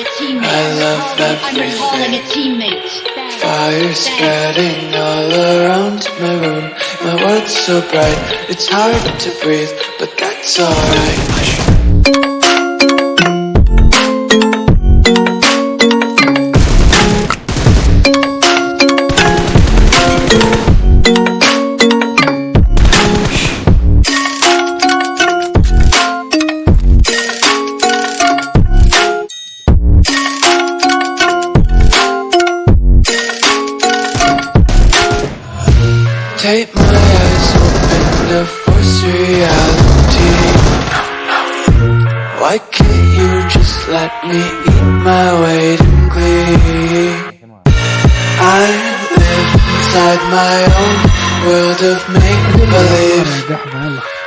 a teammate. I love I'm recalling a everything. Fire spreading all around my room. My world's so bright, it's hard to breathe, but that's alright. Take my eyes open to force reality. Why can't you just let me eat my weight in glee? I live inside my own world of make-believe.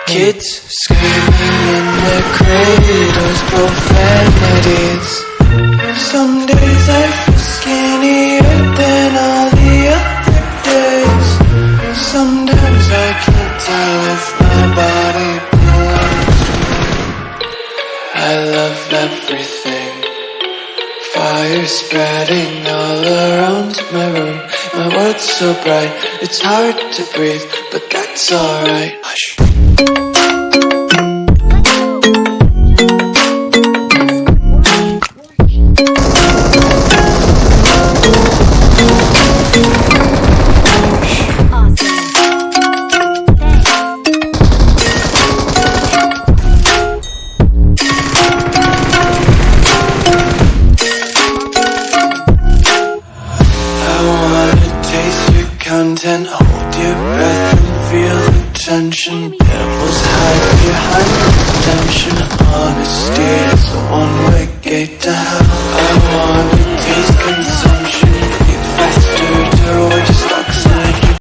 Kids screaming in their cradles, profanities. Sometimes I can't tell if my body. I love everything. Fire spreading all around my room. My world's so bright, it's hard to breathe, but that's alright. Content, hold your breath and feel the tension. Devils hide behind redemption. Honesty is a one-way gate to hell.